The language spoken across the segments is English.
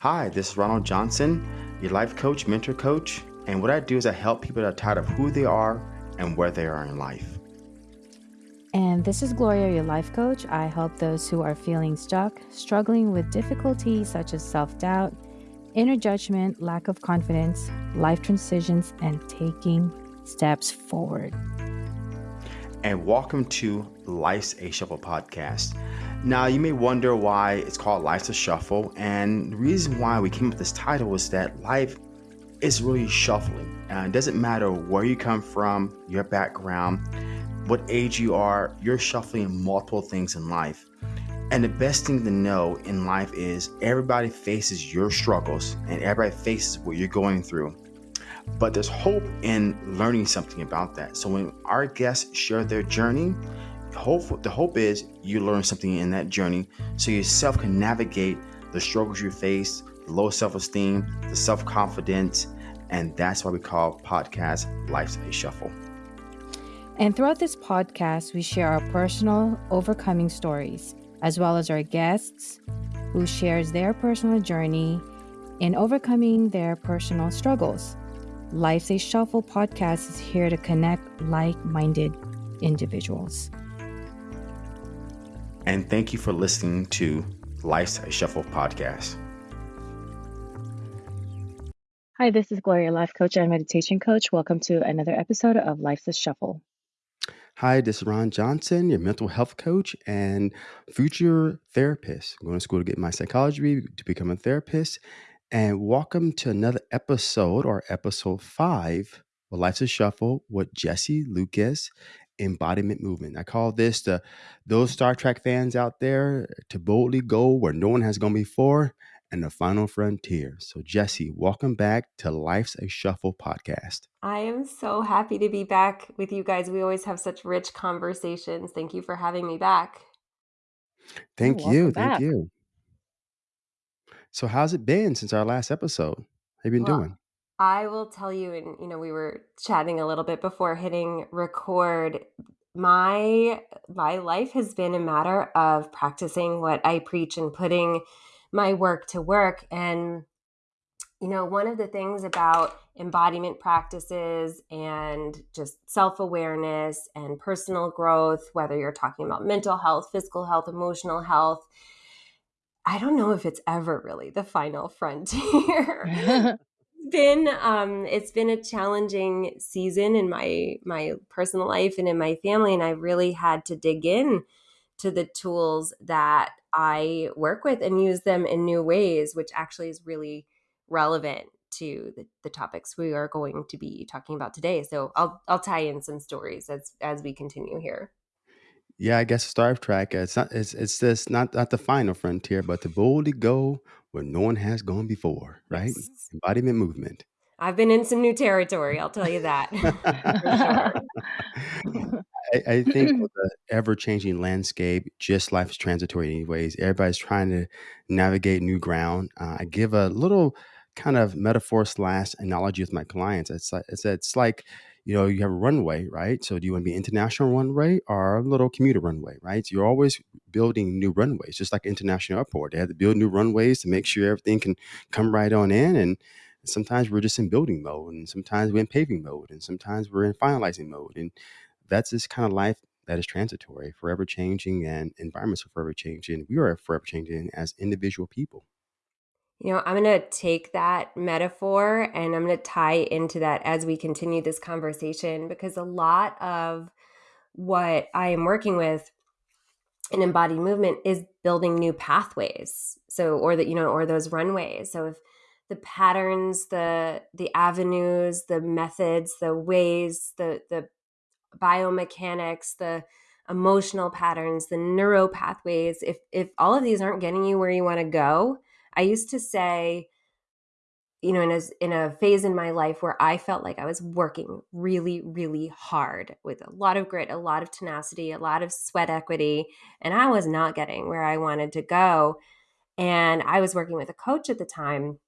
Hi, this is Ronald Johnson, your life coach, mentor coach. And what I do is I help people that are tired of who they are and where they are in life. And this is Gloria, your life coach. I help those who are feeling stuck, struggling with difficulties such as self doubt, inner judgment, lack of confidence, life transitions, and taking steps forward. And welcome to Life's a Shuffle podcast. Now, you may wonder why it's called Life's a Shuffle. And the reason why we came up with this title is that life is really shuffling. Uh, it doesn't matter where you come from, your background, what age you are, you're shuffling multiple things in life. And the best thing to know in life is everybody faces your struggles and everybody faces what you're going through. But there's hope in learning something about that. So when our guests share their journey, hope the hope is you learn something in that journey so yourself can navigate the struggles you face, the low self-esteem, the self-confidence, and that's why we call podcast Life's a Shuffle. And throughout this podcast, we share our personal overcoming stories as well as our guests who shares their personal journey in overcoming their personal struggles. Life's a Shuffle podcast is here to connect like-minded individuals. And thank you for listening to Life's a Shuffle podcast. Hi, this is Gloria, life coach and meditation coach. Welcome to another episode of Life's a Shuffle. Hi, this is Ron Johnson, your mental health coach and future therapist. I'm going to school to get my psychology to become a therapist. And welcome to another episode or episode five of Life's a Shuffle with Jesse Lucas, Embodiment Movement. I call this the those Star Trek fans out there to boldly go where no one has gone before and the final frontier. So, Jesse, welcome back to Life's a Shuffle podcast. I am so happy to be back with you guys. We always have such rich conversations. Thank you for having me back. Thank oh, you. Thank you. So, how's it been since our last episode? How you been well, doing? I will tell you, and you know, we were chatting a little bit before hitting record. My my life has been a matter of practicing what I preach and putting my work to work. And, you know, one of the things about embodiment practices and just self awareness and personal growth, whether you're talking about mental health, physical health, emotional health, I don't know if it's ever really the final frontier. been um it's been a challenging season in my my personal life and in my family and I really had to dig in to the tools that I work with and use them in new ways, which actually is really relevant to the, the topics we are going to be talking about today. So I'll I'll tie in some stories as as we continue here. Yeah, I guess Star Trek. It's not. It's it's just not not the final frontier, but to boldly go where no one has gone before. Right? Yes. Embodiment movement. I've been in some new territory. I'll tell you that. I, I think with the ever changing landscape, just life is transitory, anyways. Everybody's trying to navigate new ground. Uh, I give a little kind of metaphor slash analogy with my clients. It's like, it's, it's like, you know, you have a runway, right? So do you want to be international runway or a little commuter runway, right? So you're always building new runways, just like international airport. They have to build new runways to make sure everything can come right on in. And sometimes we're just in building mode, and sometimes we're in paving mode, and sometimes we're in finalizing mode. And that's this kind of life that is transitory, forever changing, and environments are forever changing. We are forever changing as individual people. You know, I'm going to take that metaphor and I'm going to tie into that as we continue this conversation because a lot of what I am working with in embodied movement is building new pathways. So, or that, you know, or those runways. So, if the patterns, the the avenues, the methods, the ways, the the biomechanics, the emotional patterns, the neuro pathways, if if all of these aren't getting you where you want to go, I used to say, you know, in a in a phase in my life where I felt like I was working really, really hard with a lot of grit, a lot of tenacity, a lot of sweat equity, and I was not getting where I wanted to go. And I was working with a coach at the time,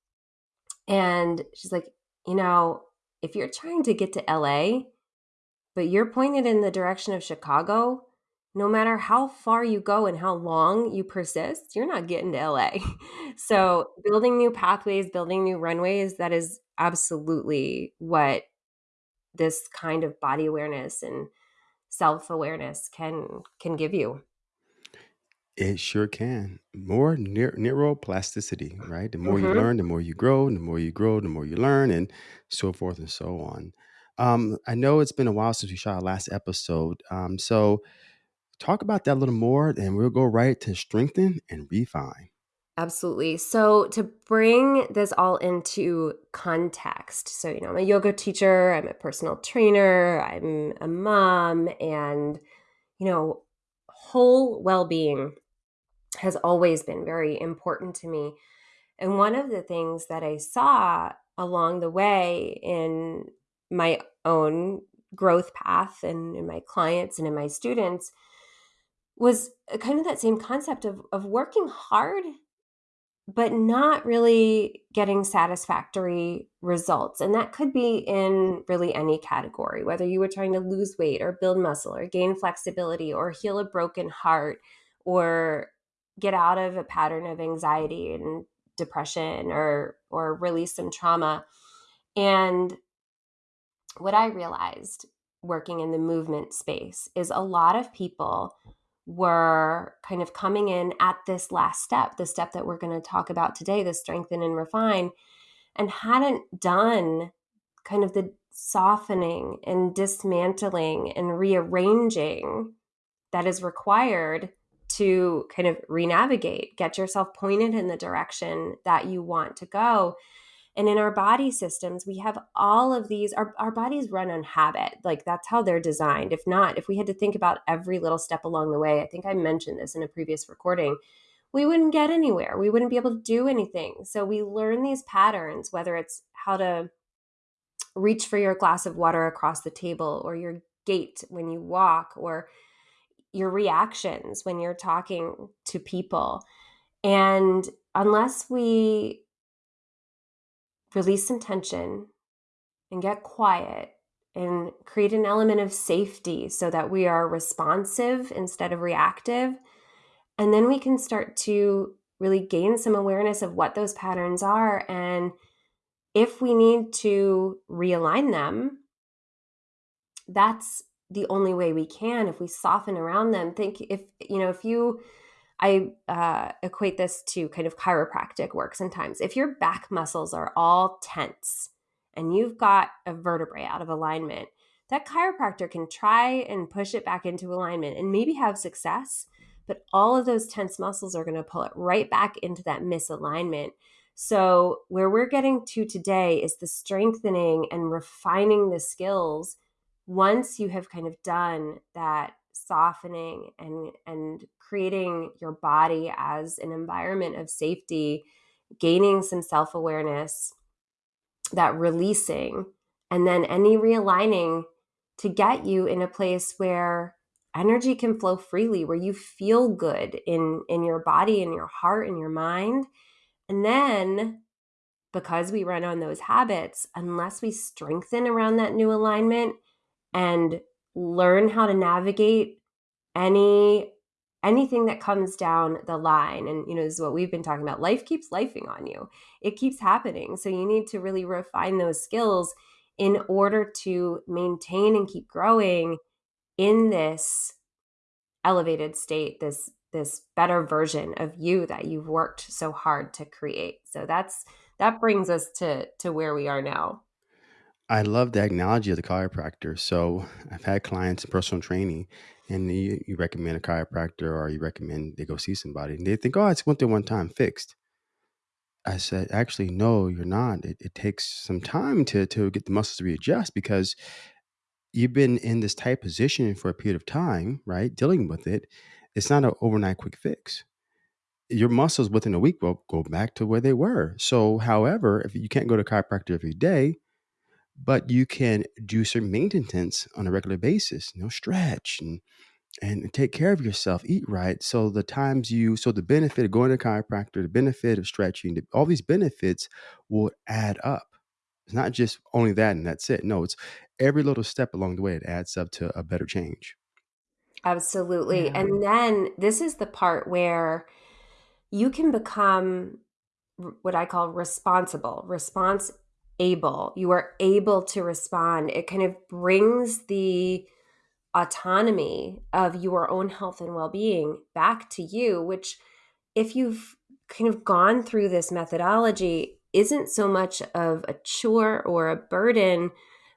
and she's like, you know, if you're trying to get to LA, but you're pointed in the direction of Chicago, no matter how far you go and how long you persist, you're not getting to LA. so, building new pathways, building new runways, that is absolutely what this kind of body awareness and self-awareness can can give you. It sure can. More neur- neuroplasticity, right? The more you Mhm. learn, the more you grow. and The more you grow, the more you learn, and so forth and so on. Um, I know it's been a while since we shot our last episode. Um, so talk about that a little more, and we'll go right to strengthen and refine. Absolutely. So, to bring this all into context, so, you know, I'm a yoga teacher, I'm a personal trainer, I'm a mom, and, you know, whole well being has always been very important to me. And one of the things that I saw along the way in my own growth path and in my clients and in my students was uh, kind of that same concept of, of working hard but not really getting satisfactory results. And that could be in really any category, whether you were trying to lose weight or build muscle or gain flexibility or heal a broken heart or get out of a pattern of anxiety and depression or or release some trauma. And what I realized working in the movement space is a lot of people were kind of coming in at this last step, the step that we're going to talk about today, the strengthen and refine, and hadn't done kind of the softening and dismantling and rearranging that is required to kind of renavigate, get yourself pointed in the direction that you want to go. And in our body systems, we have all of these, our, our bodies run on habit. Like that's how they're designed. If not, if we had to think about every little step along the way, I think I mentioned this in a previous recording, we wouldn't get anywhere. We wouldn't be able to do anything. So we learn these patterns, whether it's how to reach for your glass of water across the table or your gait when you walk or your reactions when you're talking to people. And unless we release some tension and get quiet and create an element of safety so that we are responsive instead of reactive. And then we can start to really gain some awareness of what those patterns are. And if we need to realign them, that's the only way we can. If we soften around them, think if, you know, if you, I uh, equate this to kind of chiropractic work sometimes. If your back muscles are all tense and you've got a vertebrae out of alignment, that chiropractor can try and push it back into alignment and maybe have success, but all of those tense muscles are going to pull it right back into that misalignment. So, where we're getting to today is the strengthening and refining the skills once you have kind of done that softening and and creating your body as an environment of safety gaining some self-awareness that releasing and then any realigning to get you in a place where energy can flow freely where you feel good in in your body in your heart in your mind. And then because we run on those habits unless we strengthen around that new alignment and learn how to navigate any anything that comes down the line and you know this is what we've been talking about life keeps lifing on you. It keeps happening. So you need to really refine those skills in order to maintain and keep growing in this elevated state this this better version of you that you've worked so hard to create. So that's that brings us to to where we are now I love the analogy of the chiropractor. So I've had clients in personal training, and you, you recommend a chiropractor or you recommend they go see somebody, and they think, "Oh, I just went there one time, fixed." I said, "Actually, no, you're not. It, it takes some time to to get the muscles to readjust because you've been in this tight position for a period of time, right? Dealing with it. It's not an overnight quick fix." Your muscles within a week will go back to where they were. So, however, if you can't go to chiropractor every day, but you can do some maintenance on a regular basis you know stretch and and take care of yourself eat right so the times you so the benefit of going to chiropractor the benefit of stretching the, all these benefits will add up it's not just only that and that's it no it's every little step along the way it adds up to a better change Absolutely. Yeah. And then this is the part where you can become what I call responsible, response able. You are able to respond. It kind of brings the autonomy of your own health and well being back to you, which, if you've kind of gone through this methodology, isn't so much of a chore or a burden,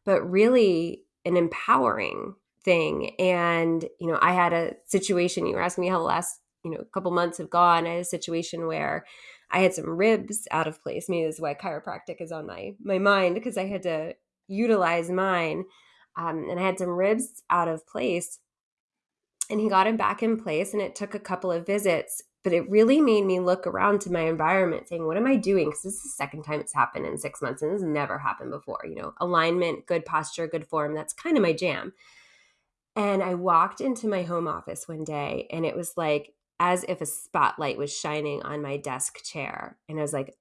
but really an empowering thing. And, you know, I had a situation, you were asking me how the last, you know, couple months have gone. I had a situation where I had some ribs out of place. Maybe this is why chiropractic is on my my mind because I had to utilize mine. Um, and I had some ribs out of place. And he got him back in place, and it took a couple of visits. But it really made me look around to my environment, saying, "What am I doing?" Because this is the second time it's happened in six months, and this never happened before. You know, alignment, good posture, good form—that's kind of my jam. And I walked into my home office one day, and it was like as if a spotlight was shining on my desk chair. And I was like,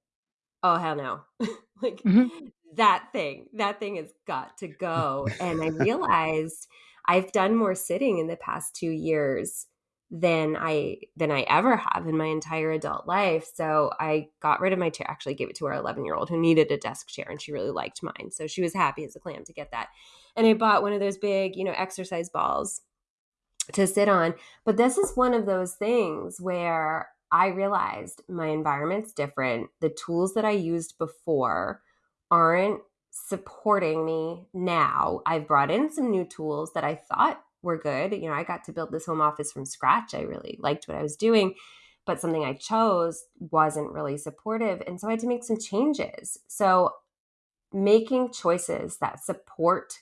oh, hell no. like mm-hmm. that thing, that thing has got to go. and I realized I've done more sitting in the past two years than I than I ever have in my entire adult life. So I got rid of my chair. Actually, gave it to our 11 year old who needed a desk chair, and she really liked mine. So she was happy as a clam to get that. And I bought one of those big, you know, exercise balls to sit on. But this is one of those things where I realized my environment's different. The tools that I used before aren't supporting me now. I've brought in some new tools that I thought were good. You know, I got to build this home office from scratch. I really liked what I was doing, but something I chose wasn't really supportive. And so I had to make some changes. So making choices that support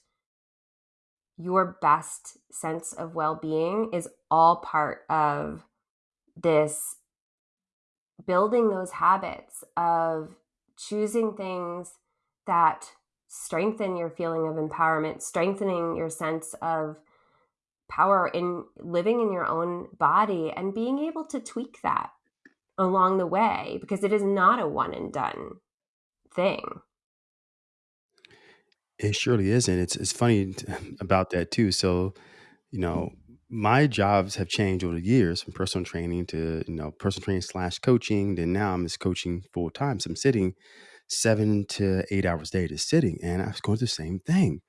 your best sense of well being is all part of this building those habits of choosing things that strengthen your feeling of empowerment, strengthening your sense of power in living in your own body and being able to tweak that along the way because it is not a one and done thing. It surely isn't. It's it's funny about that too. So, you know, my jobs have changed over the years from personal training to you know personal training slash coaching. Then now I'm just coaching full time. So I'm sitting seven to eight hours a day just sitting, and I was going through the same thing.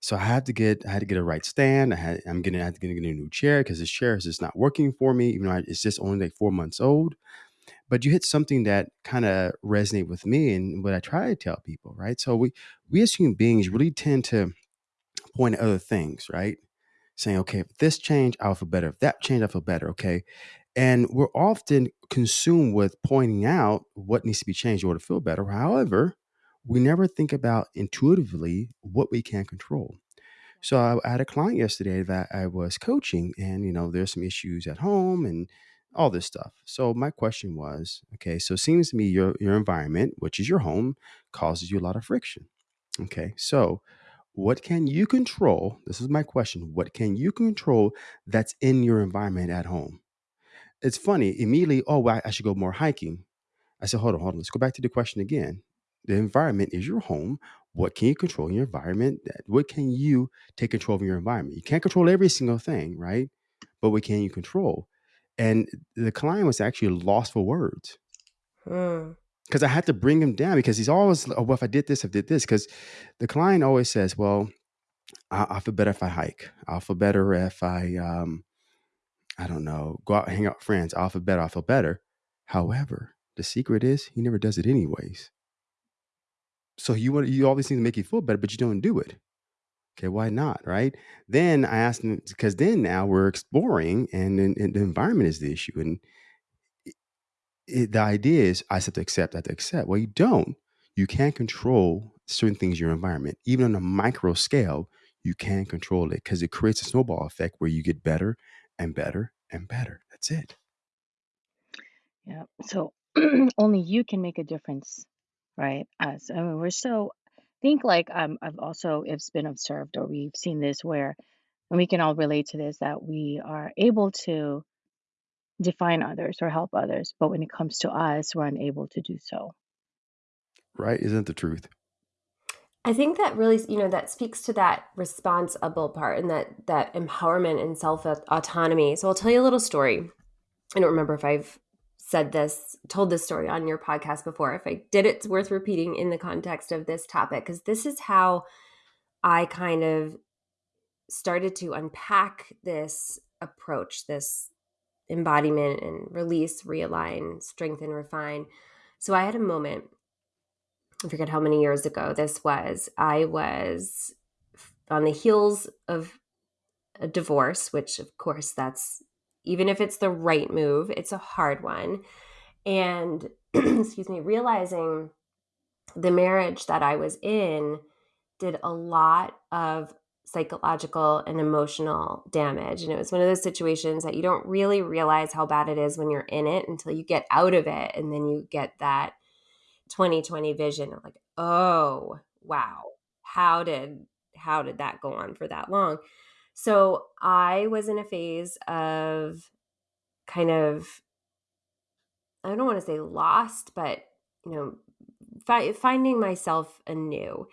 So I had to get I had to get a right stand. I had I'm getting I had to get a new chair because this chair is just not working for me. Even though I, it's just only like four months old. But you hit something that kind of resonate with me and what I try to tell people, right? So we we as human beings really tend to point at other things, right? Saying, okay, if this change, I'll feel better. If that change, I feel better. Okay. And we're often consumed with pointing out what needs to be changed in order to feel better. However, we never think about intuitively what we can control. So I, I had a client yesterday that I was coaching, and you know, there's some issues at home and all this stuff. So my question was, okay, so it seems to me your your environment, which is your home, causes you a lot of friction. Okay, so what can you control? This is my question. What can you control that's in your environment at home? It's funny, immediately, oh, well, I should go more hiking. I said, hold on, hold on. Let's go back to the question again. The environment is your home. What can you control in your environment? What can you take control of your environment? You can't control every single thing, right? But what can you control? And the client was actually lost for words. Because I had to bring him down because he's always, oh, well, if I did this, I did this. Because the client always says, well, I, I, feel better if I hike. I'll feel better if I, um, I don't know, go out hang out with friends. I'll feel better. I'll feel better. However, the secret is he never does it anyways. So you want you all these things to make you feel better, but you don't do it. Okay, why not? Right? Then I asked him because then now we're exploring, and, and, and the environment is the issue, and it, the idea is I have to accept, I have to accept. Well, you don't. You can't control certain things in your environment. Even on a micro scale, you can control it because it creates a snowball effect where you get better and better and better. That's it. Yeah. So only you can make a difference, right? Us. I mean, we're so think like um, I've also it's been observed or we've seen this where, and we can all relate to this that we are able to define others or help others, but when it comes to us, we're unable to do so. Right? Isn't the truth? I think that really, you know, that speaks to that responsible part and that that empowerment and self autonomy. So I'll tell you a little story. I don't remember if I've said this, told this story on your podcast before. If I did, it's worth repeating in the context of this topic because this is how I kind of started to unpack this approach, this embodiment and release, realign, strengthen, refine. So I had a moment I forget how many years ago this was. I was on the heels of a divorce, which, of course, that's even if it's the right move, it's a hard one. And, excuse me, realizing the marriage that I was in did a lot of psychological and emotional damage. And it was one of those situations that you don't really realize how bad it is when you're in it until you get out of it. And then you get that 2020 vision of like, oh, wow, how did how did that go on for that long? So I was in a phase of kind of I don't want to say lost, but you know, fi- finding myself anew.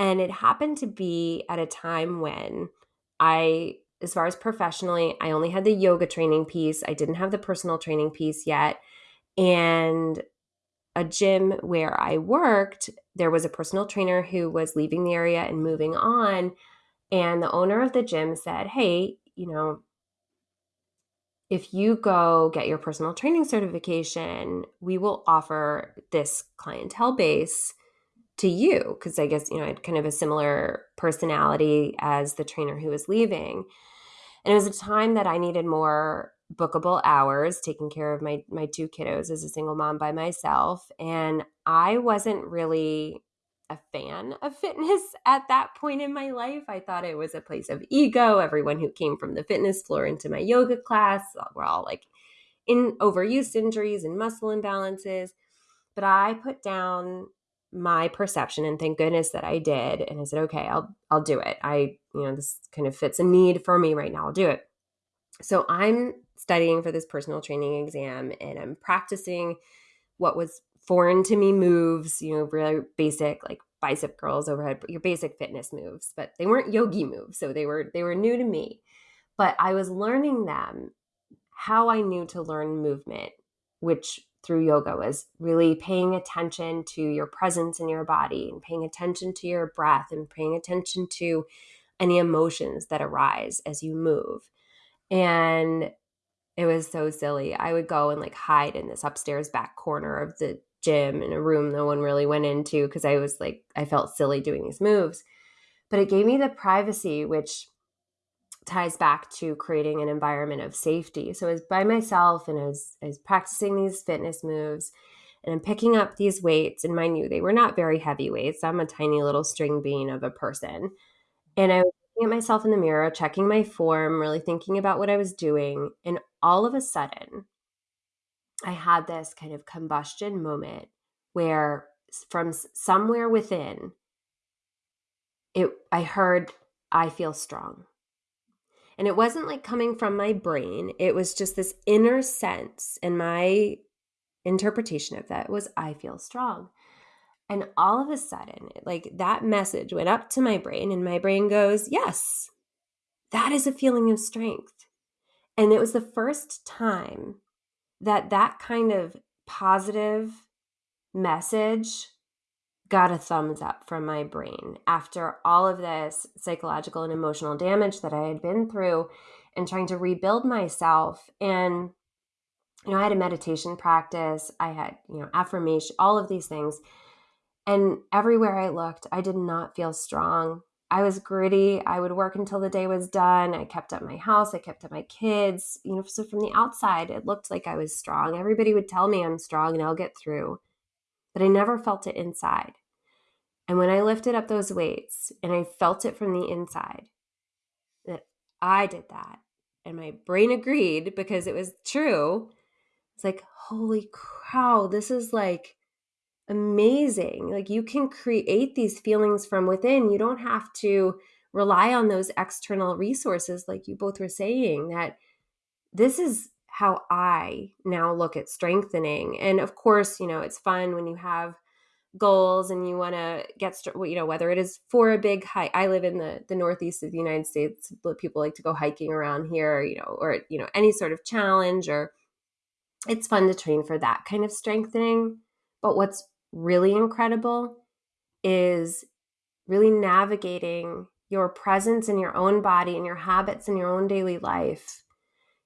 And it happened to be at a time when I as far as professionally, I only had the yoga training piece. I didn't have the personal training piece yet. And a gym where I worked, there was a personal trainer who was leaving the area and moving on. And the owner of the gym said, Hey, you know, if you go get your personal training certification, we will offer this clientele base to you. Cause I guess, you know, I had kind of a similar personality as the trainer who was leaving. And it was a time that I needed more bookable hours taking care of my my two kiddos as a single mom by myself and I wasn't really a fan of fitness at that point in my life. I thought it was a place of ego. Everyone who came from the fitness floor into my yoga class uh, were all like in overuse injuries and muscle imbalances. But I put down my perception and thank goodness that I did and I said, "Okay, I'll I'll do it. I, you know, this kind of fits a need for me right now. I'll do it." So I'm studying for this personal training exam and I'm practicing what was foreign to me moves, you know, really basic like bicep curls overhead, your basic fitness moves, but they weren't yogi moves. So they were they were new to me. But I was learning them how I knew to learn movement, which through yoga was really paying attention to your presence in your body and paying attention to your breath and paying attention to any emotions that arise as you move. And it was so silly. I would go and like hide in this upstairs back corner of the gym in a room no one really went into because I was like, I felt silly doing these moves. But it gave me the privacy, which ties back to creating an environment of safety. So I was by myself and I was, I was practicing these fitness moves and I'm picking up these weights. And mind you, they were not very heavy weights. I'm a tiny little string bean of a person. And I was looking at myself in the mirror, checking my form, really thinking about what I was doing. And all of a sudden, I had this kind of combustion moment where from somewhere within, it I heard I feel strong. And it wasn't like coming from my brain. It was just this inner sense and my interpretation of that was I feel strong. And all of a sudden, like that message went up to my brain, and my brain goes, Yes, that is a feeling of strength. And it was the first time that that kind of positive message got a thumbs up from my brain after all of this psychological and emotional damage that I had been through and trying to rebuild myself. And, you know, I had a meditation practice, I had, you know, affirmation, all of these things. And everywhere I looked, I did not feel strong. I was gritty. I would work until the day was done. I kept up my house. I kept up my kids. You know, so from the outside, it looked like I was strong. Everybody would tell me I'm strong and I'll get through. But I never felt it inside. And when I lifted up those weights and I felt it from the inside, that I did that. And my brain agreed because it was true. It's like, holy cow, this is like amazing. Like you can create these feelings from within. You don't have to rely on those external resources, like you both were saying, that this is how I now look at strengthening. And of course, you know, it's fun when you have goals and you want to get you know whether it is for a big hike i live in the the northeast of the united states people like to go hiking around here you know or you know any sort of challenge or it's fun to train for that kind of strengthening but what's really incredible is really navigating your presence in your own body and your habits in your own daily life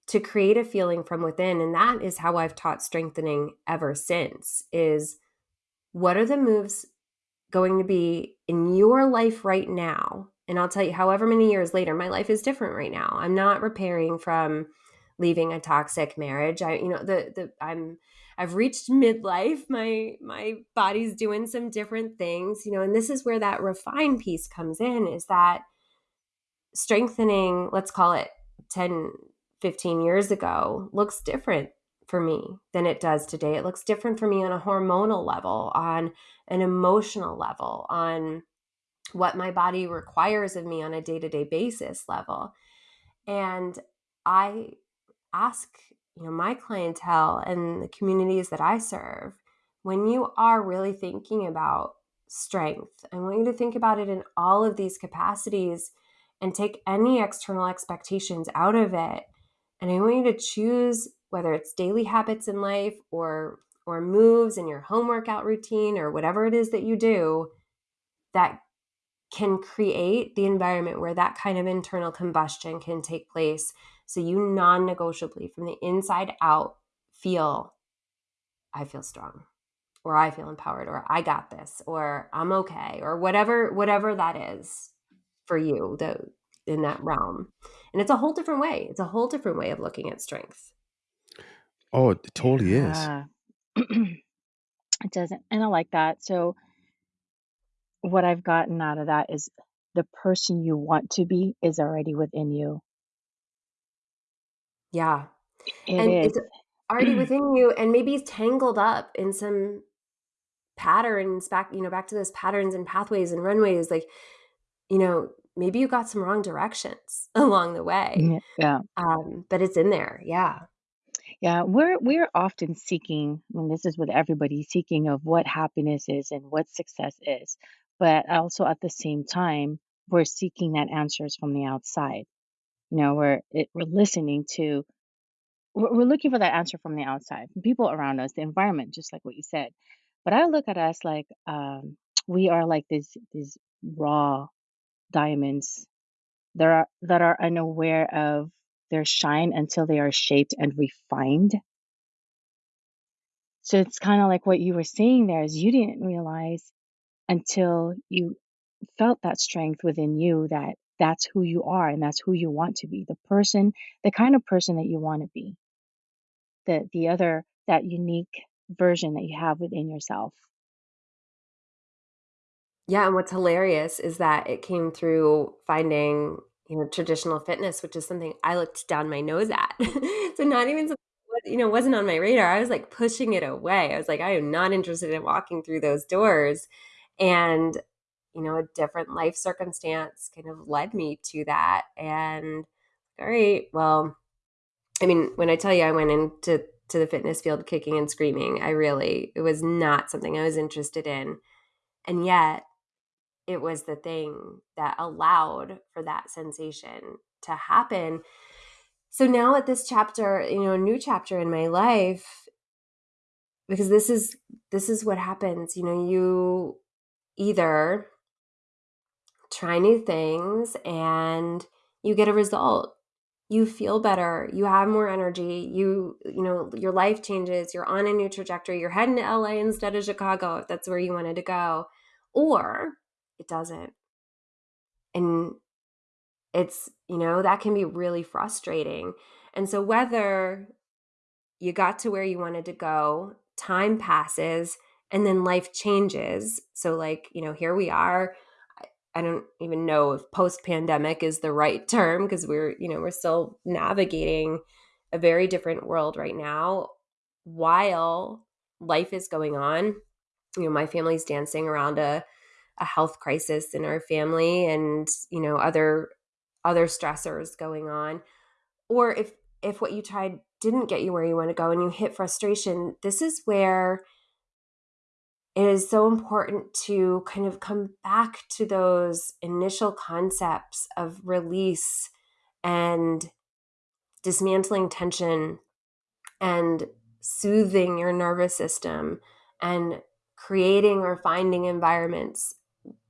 to create a feeling from within. And that is how I've taught strengthening ever since is what are the moves going to be in your life right now? And I'll tell you however many years later my life is different right now. I'm not repairing from leaving a toxic marriage I you know the the I'm I've reached midlife my my body's doing some different things you know and this is where that refine piece comes in is that strengthening let's call it 10 15 years ago looks different for me than it does today. It looks different for me on a hormonal level, on an emotional level, on what my body requires of me on a day to day basis level. And I ask, you know, my clientele and the communities that I serve, when you are really thinking about strength, I want you to think about it in all of these capacities and take any external expectations out of it. And I want you to choose whether it's daily habits in life or or moves in your home workout routine or whatever it is that you do that can create the environment where that kind of internal combustion can take place so you non-negotiably from the inside out feel I feel strong or I feel empowered or I got this or I'm okay or whatever whatever that is for you the in that realm. And it's a whole different way. It's a whole different way of looking at strength. Oh it totally yeah. is it doesn't and i like that. So what i've gotten out of that is the person you want to be is already within you yeah it and is. it's already within you and maybe it's tangled up in some patterns back you know back to those patterns and pathways and runways like you know maybe you got some wrong directions along the way. Yeah. Um, but it's in there. Yeah. Yeah, we're we're often seeking, I mean, this is what everybody's seeking of what happiness is and what success is. But also at the same time, we're seeking that answers from the outside. You know, we're it, we're listening to, we're, we're looking for that answer from the outside, from people around us, the environment, just like what you said. But I look at us like um, we are like this these raw diamonds that are that are unaware of their shine until they are shaped and refined. So it's kind of like what you were saying there is you didn't realize until you felt that strength within you that that's who you are and that's who you want to be the person the kind of person that you want to be the the other that unique version that you have within yourself yeah, and what's hilarious is that it came through finding, you know, traditional fitness, which is something I looked down my nose at. so not even something you know wasn't on my radar. I was like pushing it away. I was like, I am not interested in walking through those doors. And you know, a different life circumstance kind of led me to that. And all right, well, I mean, when I tell you I went into to the fitness field kicking and screaming, I really it was not something I was interested in. And yet it was the thing that allowed for that sensation to happen. So now at this chapter, you know, a new chapter in my life because this is this is what happens, you know, you either try new things and you get a result. You feel better, you have more energy, you you know, your life changes, you're on a new trajectory, you're heading to LA instead of Chicago if that's where you wanted to go. Or it doesn't. And it's, you know, that can be really frustrating. And so whether you got to where you wanted to go, time passes, and then life changes. So, like, you know, here we are. I don't even know if post pandemic is the right term because we're, you know, we're still navigating a very different world right now while life is going on. You know, my family's dancing around a a health crisis in our family and you know other other stressors going on or if if what you tried didn't get you where you want to go and you hit frustration this is where it is so important to kind of come back to those initial concepts of release and dismantling tension and soothing your nervous system and creating or finding environments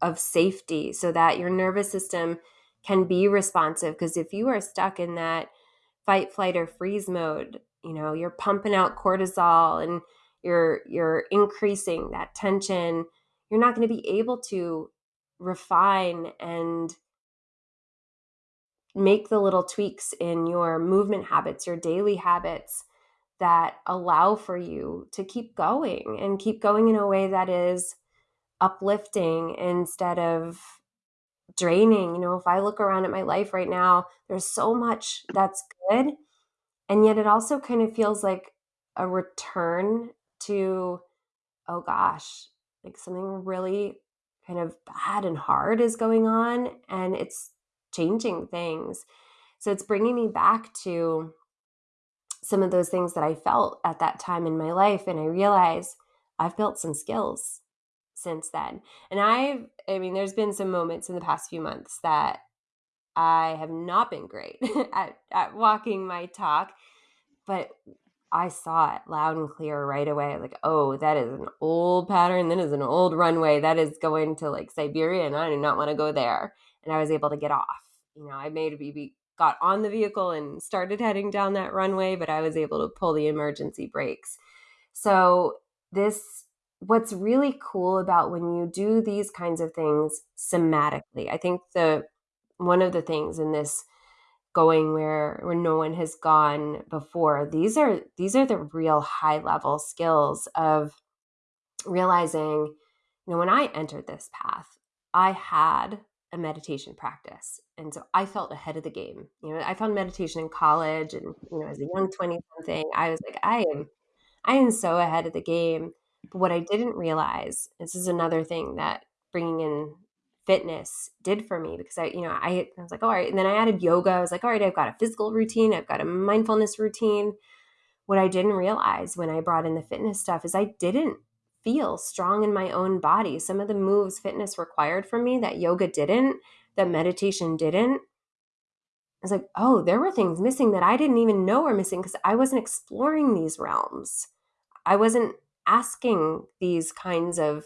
of safety so that your nervous system can be responsive. Because if you are stuck in that fight flight or freeze mode you know you're pumping out cortisol and you're you're increasing that tension you're not going to be able to refine and make the little tweaks in your movement habits your daily habits that allow for you to keep going and keep going in a way that is uplifting instead of draining. You know, if I look around at my life right now, there's so much that's good. And yet it also kind of feels like a return to, oh gosh, like something really kind of bad and hard is going on and it's changing things. So it's bringing me back to some of those things that I felt at that time in my life. And I realize I've built some skills since then. And I've, I mean, there's been some moments in the past few months that I have not been great at, at walking my talk, but I saw it loud and clear right away. Like, oh, that is an old pattern. That is an old runway. That is going to like Siberia, and I do not want to go there. And I was able to get off. You know, I made maybe got on the vehicle and started heading down that runway, but I was able to pull the emergency brakes. So this what's really cool about when you do these kinds of things somatically i think the one of the things in this going where where no one has gone before. These are these are the real high level skills of realizing you know when i entered this path i had a meditation practice and so i felt ahead of the game. You know i found meditation in college and you know as a young 20 something i was like i am i am so ahead of the game. But what I didn't realize, this is another thing that bringing in fitness did for me because I, you know, I, I was like, all right. And then I added yoga. I was like, all right, I've got a physical routine, I've got a mindfulness routine. What I didn't realize when I brought in the fitness stuff is I didn't feel strong in my own body. Some of the moves fitness required from me that yoga didn't, that meditation didn't. I was like, oh, there were things missing that I didn't even know were missing because I wasn't exploring these realms. I wasn't asking these kinds of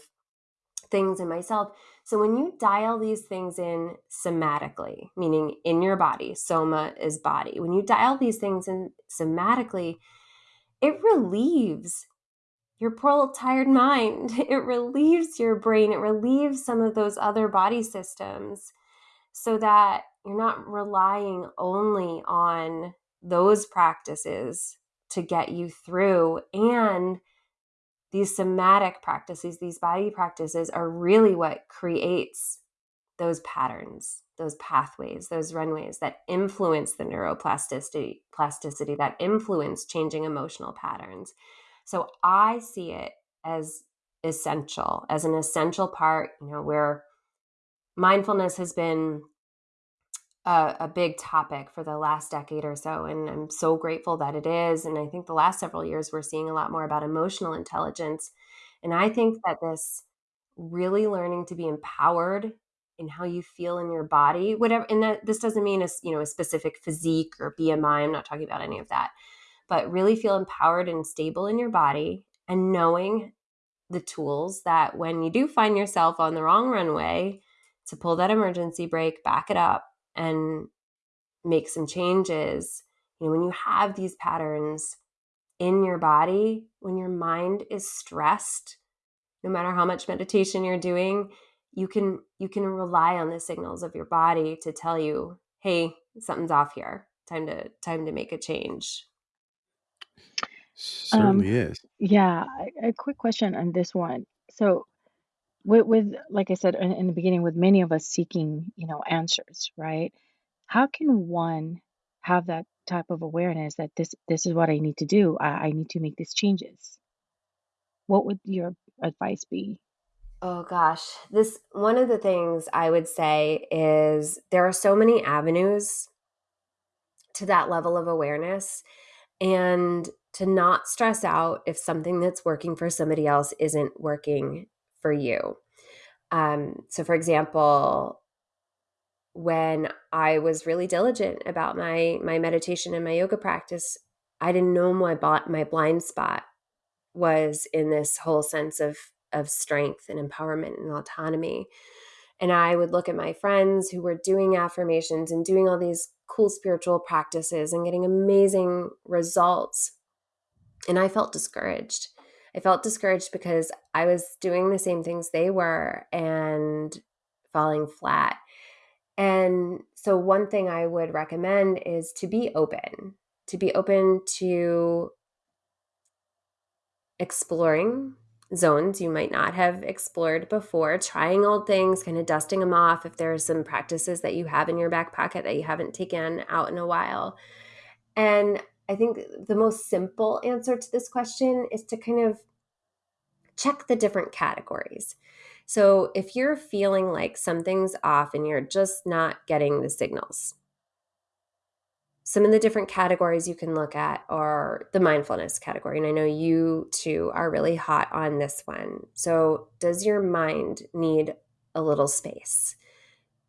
things in myself. So when you dial these things in somatically, meaning in your body, soma is body, when you dial these things in somatically, it relieves your poor little tired mind. It relieves your brain. It relieves some of those other body systems so that you're not relying only on those practices to get you through and these somatic practices, these body practices are really what creates those patterns, those pathways, those runways that influence the neuroplasticity, plasticity, that influence changing emotional patterns. So I see it as essential, as an essential part, you know, where mindfulness has been a, a, big topic for the last decade or so. And I'm so grateful that it is. And I think the last several years, we're seeing a lot more about emotional intelligence. And I think that this really learning to be empowered in how you feel in your body, whatever, and that this doesn't mean a, you know, a specific physique or BMI. I'm not talking about any of that, but really feel empowered and stable in your body and knowing the tools that when you do find yourself on the wrong runway, to pull that emergency brake, back it up, and make some changes. You know, when you have these patterns in your body, when your mind is stressed, no matter how much meditation you're doing, you can you can rely on the signals of your body to tell you, "Hey, something's off here. Time to time to make a change." Certainly um, is. Yeah, a, a quick question on this one. So, with, with like I said in, in the beginning, with many of us seeking, you know, answers, right? How can one have that type of awareness that this this is what I need to do? I, I need to make these changes. What would your advice be? Oh gosh, this one of the things I would say is there are so many avenues to that level of awareness and to not stress out if something that's working for somebody else isn't working for you. Um, so, for example, when I was really diligent about my my meditation and my yoga practice, I didn't know my my blind spot was in this whole sense of of strength and empowerment and autonomy. And I would look at my friends who were doing affirmations and doing all these cool spiritual practices and getting amazing results. And I felt discouraged. I felt discouraged because I was doing the same things they were and falling flat. And so, one thing I would recommend is to be open, to be open to exploring zones you might not have explored before, trying old things, kind of dusting them off if there are some practices that you have in your back pocket that you haven't taken out in a while. And I think the most simple answer to this question is to kind of check the different categories. So if you're feeling like something's off and you're just not getting the signals, some of the different categories you can look at are the mindfulness category. And I know you too are really hot on this one. So, does your mind need a little space?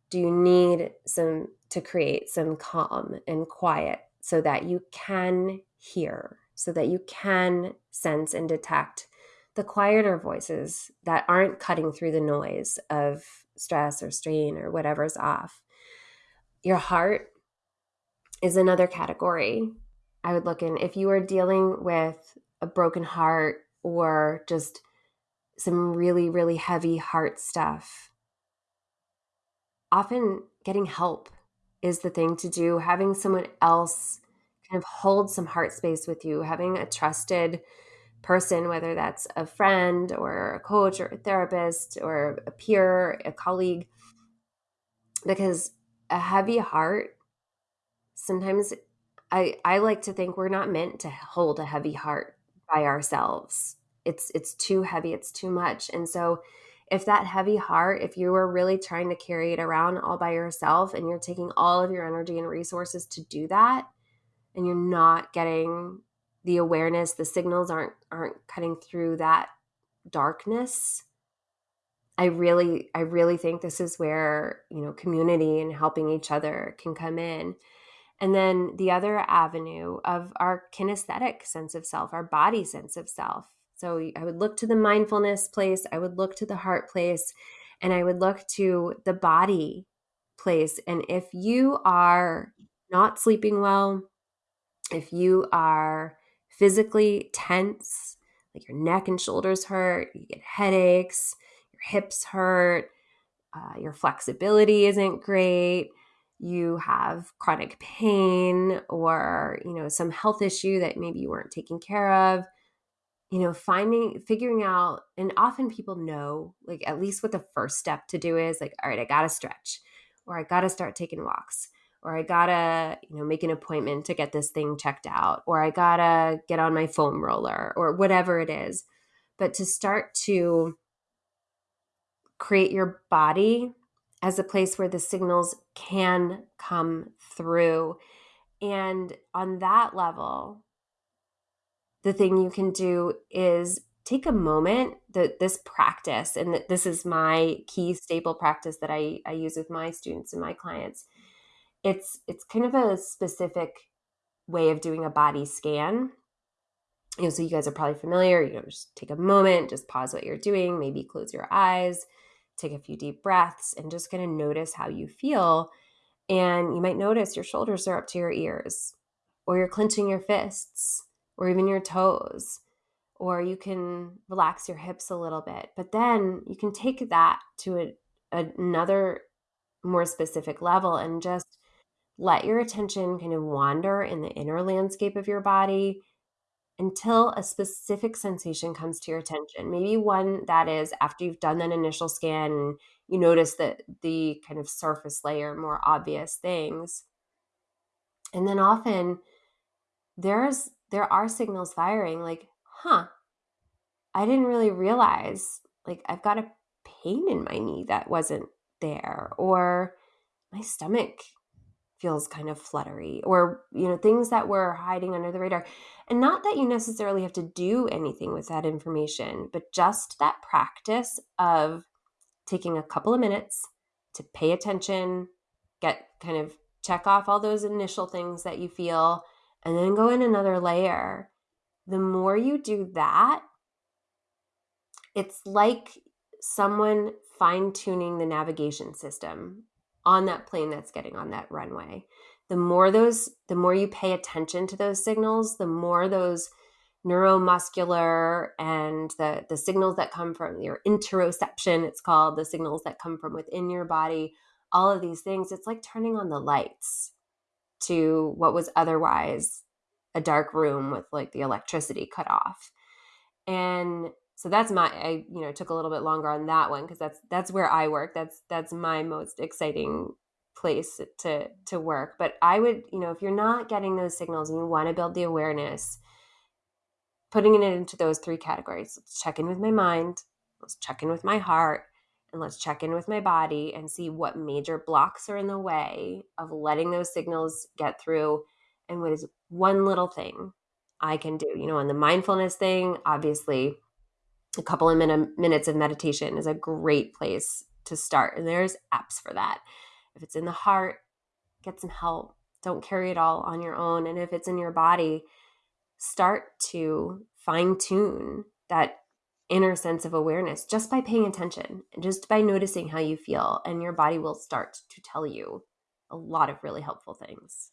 Do you need some to create some calm and quiet so that you can hear, so that you can sense and detect the quieter voices that aren't cutting through the noise of stress or strain or whatever's off? Your heart is another category I would look in. If you are dealing with a broken heart or just some really, really heavy heart stuff, often getting help is the thing to do. Having someone else kind of hold some heart space with you, having a trusted person, whether that's a friend or a coach or a therapist or a peer, a colleague, because a heavy heart sometimes I I like to think we're not meant to hold a heavy heart by ourselves. It's it's too heavy, it's too much. And so if that heavy heart, if you are really trying to carry it around all by yourself and you're taking all of your energy and resources to do that and you're not getting the awareness, the signals aren't aren't cutting through that darkness, I really I really think this is where, you know, community and helping each other can come in and then the other avenue of our kinesthetic sense of self, our body sense of self. So I would look to the mindfulness place, I would look to the heart place, and I would look to the body place. And if you are not sleeping well, if you are physically tense, like your neck and shoulders hurt, you get headaches, your hips hurt, uh, your flexibility isn't great, you have chronic pain or you know some health issue that maybe you weren't taking care of you know finding figuring out and often people know like at least what the first step to do is like all right i gotta stretch or i gotta start taking walks or i gotta you know make an appointment to get this thing checked out or i gotta get on my foam roller or whatever it is but to start to create your body as a place where the signals can come through. And on that level, the thing you can do is take a moment that this practice and that this is my key staple practice that I, I use with my students and my clients it's it's kind of a specific way of doing a body scan you know so you guys are probably familiar you know just take a moment just pause what you're doing maybe close your eyes take a few deep breaths and just kind of notice how you feel. And you might notice your shoulders are up to your ears, or you're clenching your fists, or even your toes, or you can relax your hips a little bit. But then you can take that to a, another more specific level and just let your attention kind of wander in the inner landscape of your body until a specific sensation comes to your attention. Maybe one that is after you've done that initial scan, you notice that the kind of surface layer, more obvious things. And then often there's there are signals firing like, huh, I didn't really realize like I've got a pain in my knee that wasn't there or my stomach feels kind of fluttery or you know things that were hiding under the radar. And not that you necessarily have to do anything with that information but just that practice of taking a couple of minutes to pay attention get kind of check off all those initial things that you feel and then go in another layer the more you do that it's like someone fine tuning the navigation system on that plane that's getting on that runway. The more those, the more you pay attention to those signals, the more those neuromuscular and the, the signals that come from your interoception, it's called the signals that come from within your body, all of these things, it's like turning on the lights to what was otherwise a dark room with like the electricity cut off. And so that's my i you know took a little bit longer on that one because that's that's where i work. That's that's my most exciting place to to work. But i would you know if you're not getting those signals and you want to build the awareness putting it into those three categories. Let's check in with my mind. Let's check in with my heart and let's check in with my body and see what major blocks are in the way of letting those signals get through and what is one little thing i can do you know on the mindfulness thing obviously a couple of min- minutes of meditation is a great place to start. And there's apps for that. If it's in the heart, get some help. Don't carry it all on your own. And if it's in your body, start to fine tune that inner sense of awareness just by paying attention and just by noticing how you feel. And your body will start to tell you a lot of really helpful things.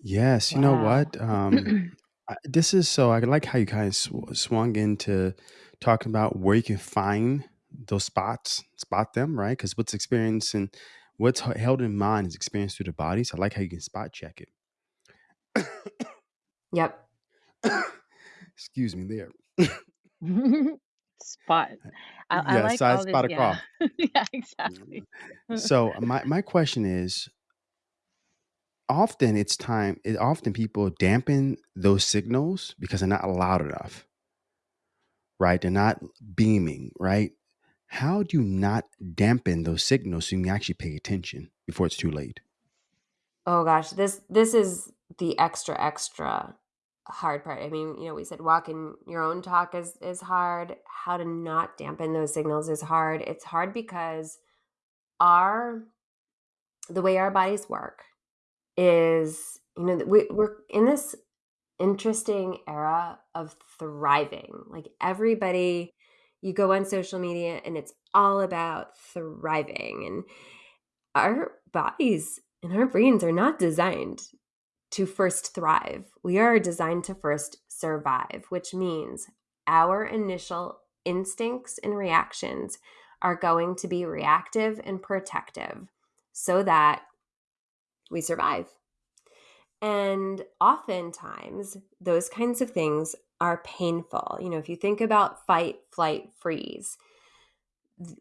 Yes, you know what? Um, this is so I like how you kind of sw- swung into talking about where you can find those spots, spot them, right? Because what's experienced and what's held in mind is experienced through the body. So I like how you can spot check it. yep. Excuse me there. spot. Uh, I, I like I all spot this. a Yeah. cough. yeah, exactly. Mm-hmm. So uh, my my question is often it's time it often people dampen those signals because they're not loud enough right they're not beaming right how do you not dampen those signals so you can actually pay attention before it's too late Oh gosh, this this is the extra extra hard part. I mean, you know, we said walking in your own talk is is hard. How to not dampen those signals is hard. It's hard because our the way our bodies work is you know we, we're in this interesting era of thriving like everybody you go on social media and it's all about thriving and our bodies and our brains are not designed to first thrive we are designed to first survive which means our initial instincts and reactions are going to be reactive and protective so that we survive. And oftentimes, those kinds of things are painful. You know, if you think about fight, flight, freeze,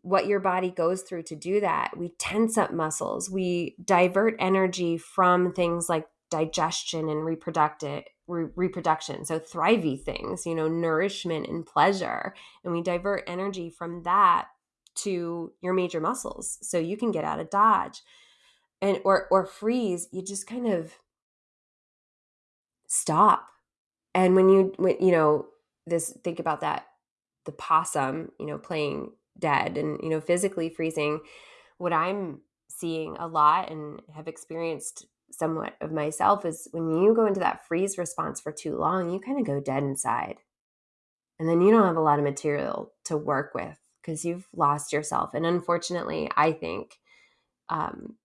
what your body goes through to do that, we tense up muscles, we divert energy from things like digestion and reproductive re- reproduction. So thrivey things you know nourishment and pleasure. And we divert energy from that to your major muscles. So you can get out of dodge and or or freeze you just kind of stop. And when you when you know this think about that the possum you know playing dead and you know physically freezing what i'm seeing a lot and have experienced somewhat of myself is when you go into that freeze response for too long you kind of go dead inside. And then you don't have a lot of material to work with because you've lost yourself. And unfortunately i think um,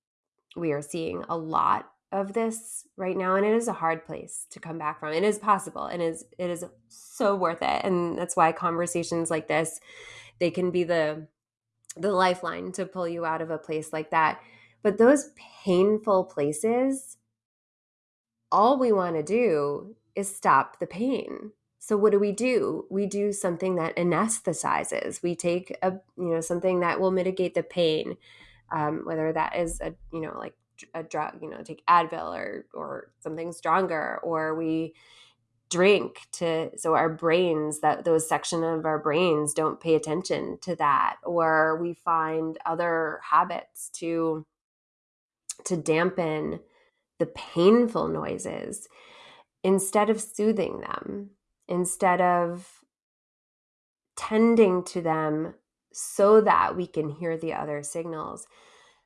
we are seeing a lot of this right now and it is a hard place to come back from. It is possible and is it is so worth it and that's why conversations like this they can be the the lifeline to pull you out of a place like that but those painful places all we want to do is stop the pain. So what do we do? We do something that anesthetizes. We take a you know something that will mitigate the pain um, whether that is a you know like a drug you know take advil or or something stronger or we drink to so our brains that those section of our brains don't pay attention to that or we find other habits to to dampen the painful noises instead of soothing them, instead of tending to them so that we can hear the other signals.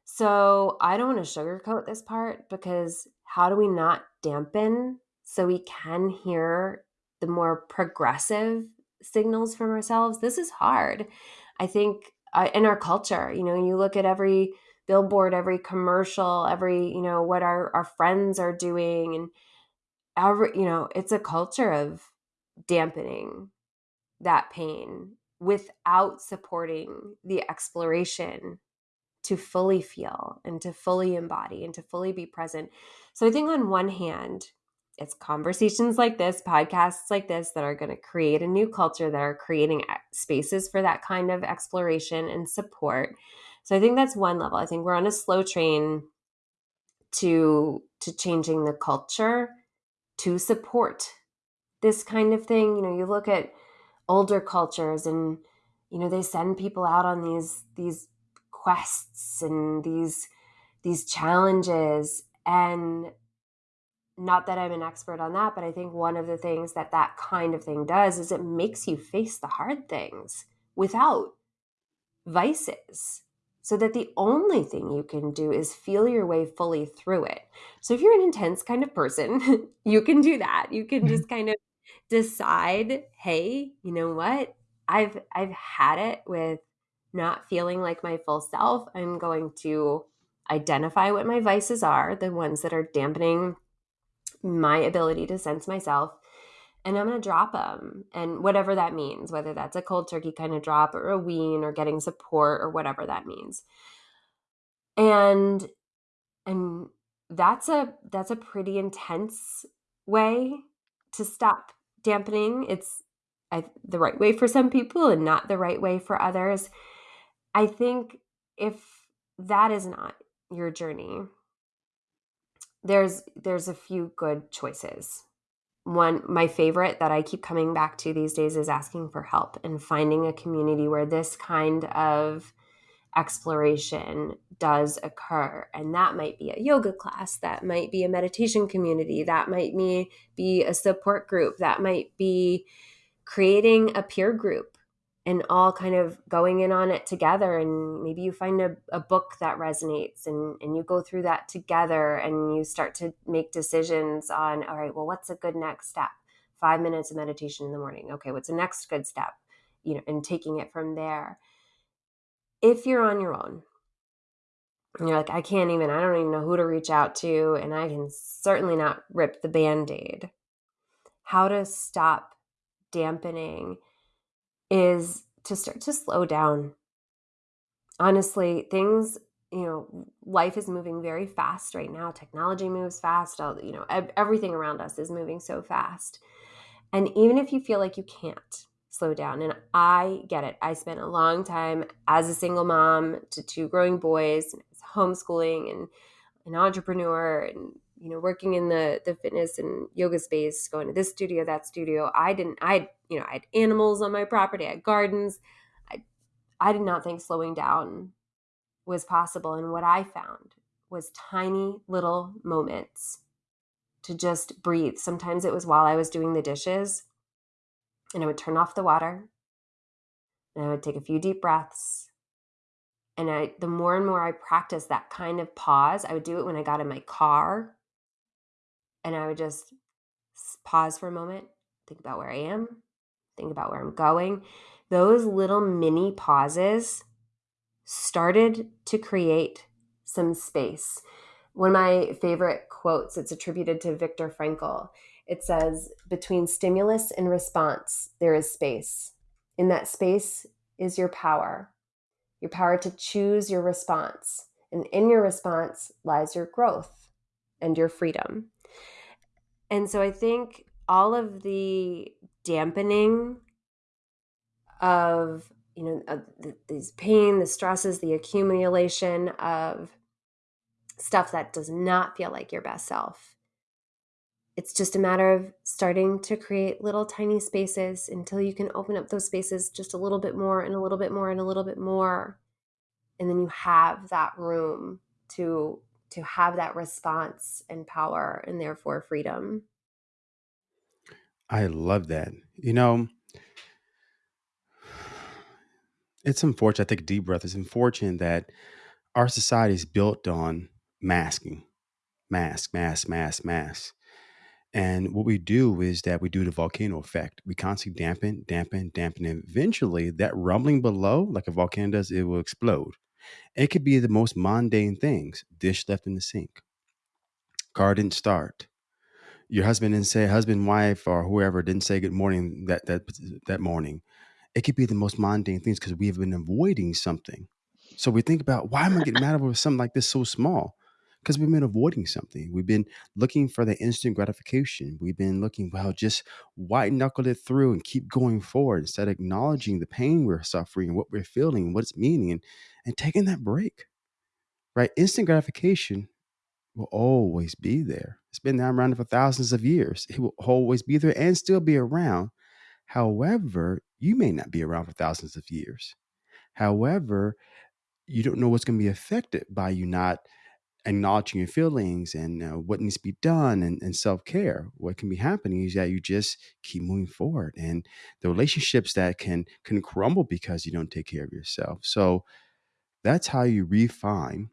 So I don't want to sugarcoat this part because how do we not dampen so we can hear the more progressive signals from ourselves? This is hard. I think uh, in our culture, you know, you look at every billboard, every commercial, every, you know, what our, our friends are doing and every, you know, it's a culture of dampening that pain without supporting the exploration to fully feel and to fully embody and to fully be present. So I think on one hand, it's conversations like this, podcasts like this that are going to create a new culture that are creating eh, spaces for that kind of exploration and support. So I think that's one level. I think we're on a slow train to to changing the culture to support this kind of thing. You know, you look at older cultures and you know they send people out on these these quests and these these challenges and not that I'm an expert on that, but I think one of the things that that kind of thing does is it makes you face the hard things without vices. So that the only thing you can do is feel your way fully through it. So if you're an intense kind of person, you can do that. You can mm-hmm. just kind of decide, hey, you know what? I've I've had it with not feeling like my full self. I'm going to identify what my vices are, the ones that are dampening my ability to sense myself and I'm going to drop them. And whatever that means, whether that's a cold turkey kind of drop or a wean or getting support or whatever that means. And and that's a that's a pretty intense way to stop dampening. It's I, the right way for some people and not the right way for others. I think if that is not your journey, there's there's a few good choices one my favorite that i keep coming back to these days is asking for help and finding a community where this kind of exploration does occur. And that might be a yoga class that might be a meditation community that might be a support group that might be creating a peer group and all kind of going in on it together and maybe you find a, a book that resonates and, and you go through that together and you start to make decisions on all right well what's a good next step? Five minutes of meditation in the morning. Okay what's the next good step? You know and taking it from there. If you're on your own and you're like i can't even i don't even know who to reach out to and i can certainly not rip the band-aid how to stop dampening is to start to slow down. Honestly, things, you know, life is moving very fast right now. Technology moves fast. All, you know, everything around us is moving so fast. And even if you feel like you can't slow down, and I get it, I spent a long time as a single mom to two growing boys, homeschooling and an entrepreneur and you know working in the the fitness and yoga space going to this studio that studio. I didn't i you know i had animals on my property i had gardens. I i did not think slowing down was possible. And what i found was tiny little moments to just breathe. Sometimes it was while i was doing the dishes and i would turn off the water and i would take a few deep breaths. And I the more and more I practiced that kind of pause, I would do it when I got in my car and I would just pause for a moment, think about where I am, think about where I'm going. Those little mini pauses started to create some space. One of my favorite quotes, it's attributed to Viktor Frankl. It says, Between stimulus and response, there is space. In that space is your power, your power to choose your response. And in your response lies your growth and your freedom. And so I think all of the dampening of, you know, of the, these pain, the stresses, the accumulation of stuff that does not feel like your best self. It's just a matter of starting to create little tiny spaces until you can open up those spaces just a little bit more and a little bit more and a little bit more. And then you have that room to to have that response and power and therefore freedom. I love that. You know, it's unfortunate. I take a deep breath. It's unfortunate that our society is built on masking, mask, mask, mask, mask. And what we do is that we do the volcano effect. We constantly dampen, dampen, dampen, eventually that rumbling below, like a volcano does, it will explode. It could be the most mundane things: dish left in the sink, car didn't start, your husband didn't say, husband, wife, or whoever didn't say good morning that that that morning. It could be the most mundane things because we have been avoiding something. So we think about why am I getting mad over something like this so small? Because we've been avoiding something. We've been looking for the instant gratification. We've been looking, well, just white knuckle it through and keep going forward instead of acknowledging the pain we're suffering and what we're feeling and what it's meaning and, and taking that break. Right? Instant gratification will always be there. It's been around for thousands of years. It will always be there and still be around. However, you may not be around for thousands of years. However, you don't know what's going to be affected by you not acknowledging your feelings and uh, what needs to be done and, and self-care what can be happening is that you just keep moving forward and the relationships that can can crumble because you don't take care of yourself so that's how you refine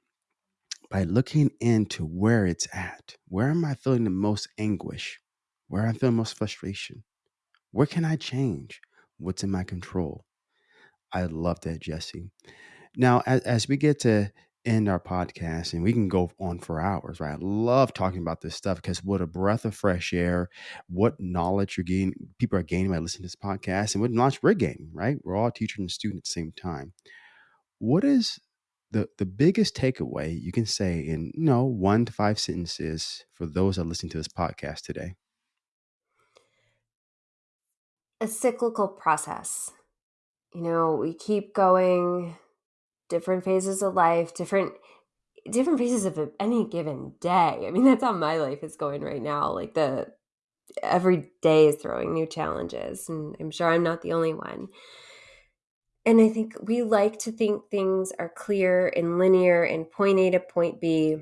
by looking into where it's at. Where am I feeling the most anguish? Where I feeling most frustration? Where can I change? What's in my control? I love that, Jesse. Now, as, as we get to end our podcast, and we can go on for hours, right? I love talking about this stuff because what a breath of fresh air, what knowledge you're gaining, people are gaining by listening to this podcast, and what knowledge we're gaining, right? We're all teacher and student at the same time. What is the the biggest takeaway you can say in you know one to five sentences for those that listen to this podcast today a cyclical process you know we keep going different phases of life different different phases of any given day i mean that's how my life is going right now like the every day is throwing new challenges and i'm sure i'm not the only one and I think we like to think things are clear and linear and point A to point B.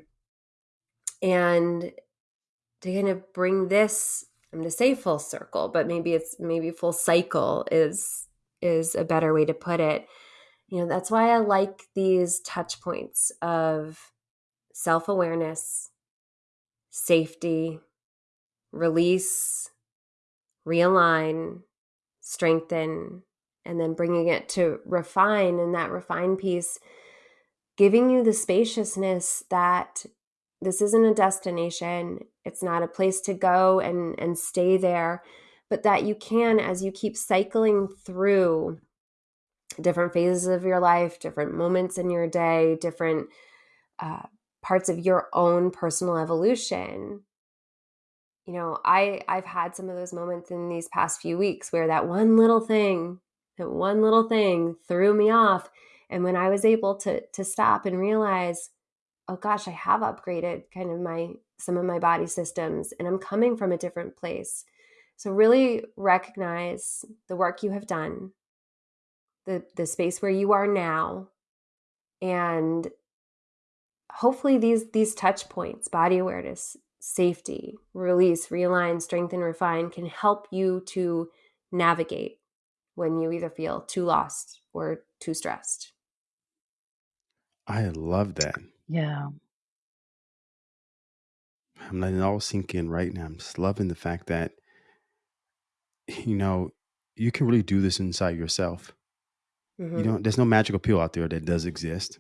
And to kind of bring this, I'm going to say full circle, but maybe it's maybe full cycle is is a better way to put it. You know, that's why I like these touch points of self-awareness, safety, release, realign, strengthen, and then bringing it to refine and that refine piece giving you the spaciousness that this isn't a destination it's not a place to go and and stay there but that you can as you keep cycling through different phases of your life different moments in your day different uh, parts of your own personal evolution you know i i've had some of those moments in these past few weeks where that one little thing that one little thing threw me off. And when I was able to to stop and realize, oh gosh, I have upgraded kind of my some of my body systems and I'm coming from a different place. So really recognize the work you have done, the the space where you are now, and hopefully these these touch points, body awareness, safety, release, realign, strengthen, refine can help you to navigate when you either feel too lost or too stressed. I love that. Yeah. I'm letting it all sink in right now. I'm just loving the fact that, you know, you can really do this inside yourself. Mm-hmm. You don't, there's no magical pill out there that does exist.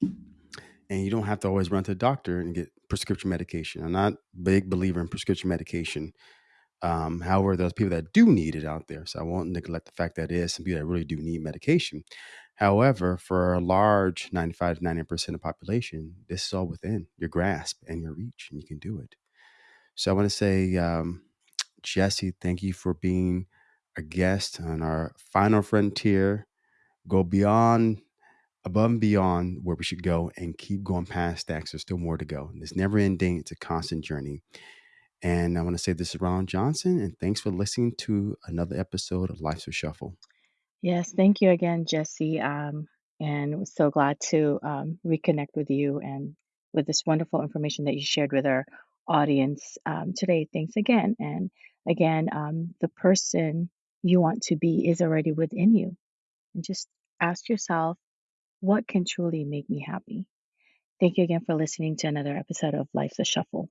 And you don't have to always run to the doctor and get prescription medication. I'm not a big believer in prescription medication. Um, however, there's people that do need it out there. So I won't neglect the fact that there is some people that really do need medication. However, for a large 95 to 90% of the population, this is all within your grasp and your reach, and you can do it. So I want to say, um, Jesse, thank you for being a guest on our final frontier. Go beyond, above and beyond where we should go, and keep going past that. There's still more to go. It's never ending. It's a constant journey. And I want to say this is Ron Johnson, and thanks for listening to another episode of Life's a Shuffle. Yes, thank you again, Jesse. Um, and was so glad to um, reconnect with you and with this wonderful information that you shared with our audience um, today. Thanks again. And again, um, the person you want to be is already within you. And just ask yourself, what can truly make me happy? Thank you again for listening to another episode of Life's a Shuffle.